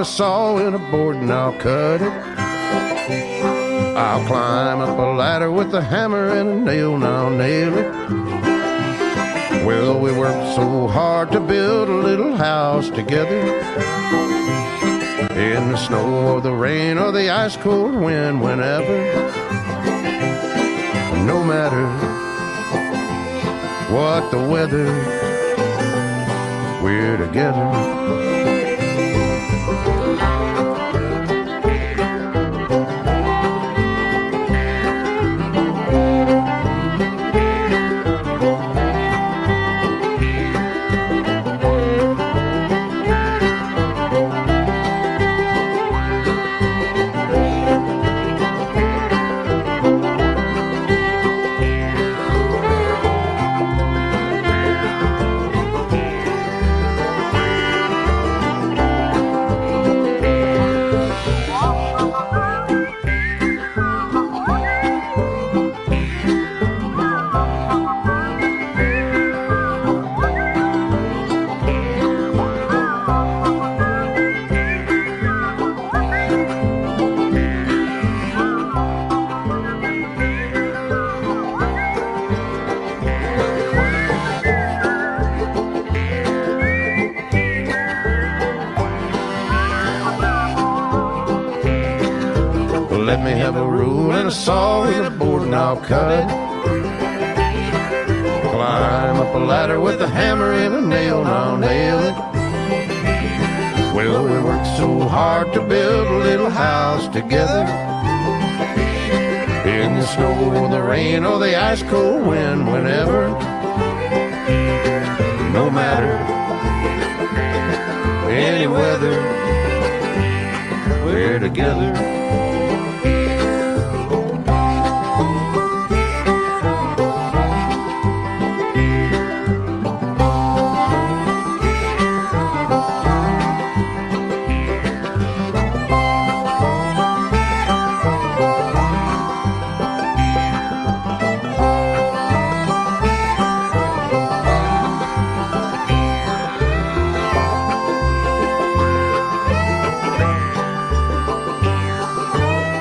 a saw and a board and I'll cut it. I'll climb up a ladder with a hammer and a nail and I'll nail it. Well, we worked so hard to build a little house together. In the snow or the rain or the ice cold wind, whenever. No matter what the weather, we're together. Let me have a rule and a saw and a board and I'll cut it. Climb up a ladder with a hammer and a nail and I'll nail it. Well, we worked so hard to build a little house together. In the snow or the rain or the ice cold wind, whenever. No matter any weather, we're together.